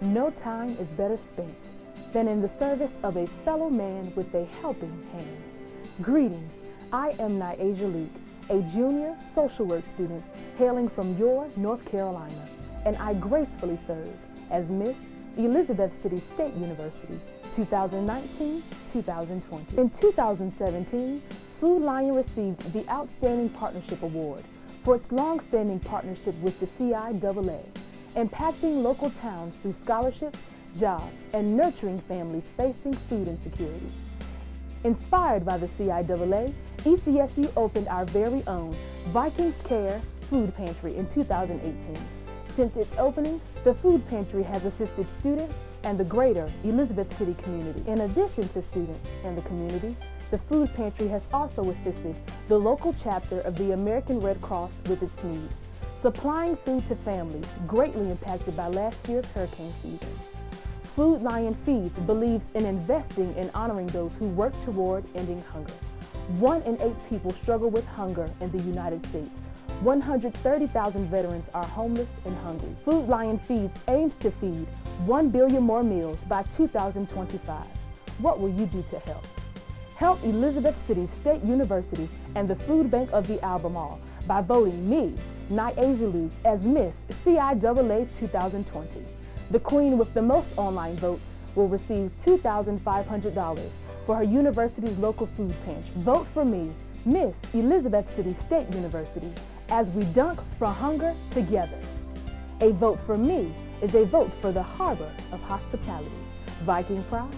no time is better spent than in the service of a fellow man with a helping hand. Greetings, I am Nyasia Leak, a junior social work student hailing from your North Carolina, and I gracefully serve as Miss Elizabeth City State University 2019-2020. In 2017, Food Lion received the Outstanding Partnership Award for its long-standing partnership with the CIAA, impacting local towns through scholarships, jobs, and nurturing families facing food insecurity. Inspired by the CIAA, ECSU opened our very own Vikings Care Food Pantry in 2018. Since its opening, the food pantry has assisted students and the greater Elizabeth City community. In addition to students and the community, the food pantry has also assisted the local chapter of the American Red Cross with its needs, supplying food to families greatly impacted by last year's hurricane season. Food Lion Feeds believes in investing in honoring those who work toward ending hunger. One in eight people struggle with hunger in the United States. 130,000 veterans are homeless and hungry. Food Lion Feeds aims to feed 1 billion more meals by 2025. What will you do to help? Help Elizabeth City State University and the Food Bank of the Albemarle by voting me, Luke, as Miss CIAA 2020. The queen with the most online votes will receive $2,500 for her university's local food pantry. Vote for me, Miss Elizabeth City State University, as we dunk for hunger together. A vote for me is a vote for the harbor of hospitality. Viking pride.